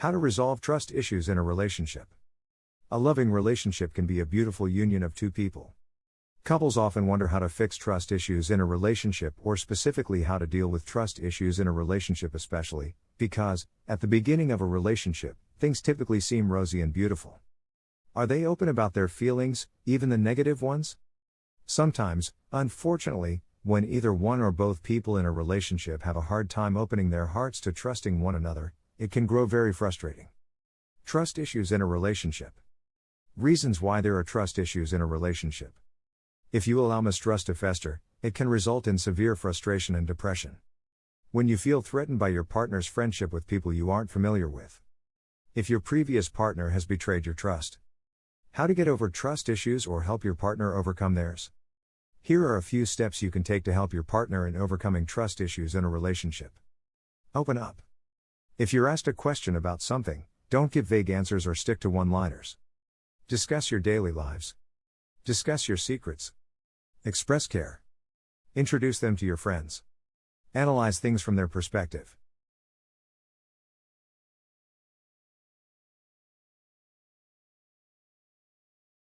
How to resolve trust issues in a relationship. A loving relationship can be a beautiful union of two people. Couples often wonder how to fix trust issues in a relationship, or specifically how to deal with trust issues in a relationship, especially because, at the beginning of a relationship, things typically seem rosy and beautiful. Are they open about their feelings, even the negative ones? Sometimes, unfortunately, when either one or both people in a relationship have a hard time opening their hearts to trusting one another, it can grow very frustrating. Trust issues in a relationship. Reasons why there are trust issues in a relationship. If you allow mistrust to fester, it can result in severe frustration and depression. When you feel threatened by your partner's friendship with people you aren't familiar with. If your previous partner has betrayed your trust. How to get over trust issues or help your partner overcome theirs. Here are a few steps you can take to help your partner in overcoming trust issues in a relationship. Open up. If you're asked a question about something, don't give vague answers or stick to one liners. Discuss your daily lives. Discuss your secrets. Express care. Introduce them to your friends. Analyze things from their perspective.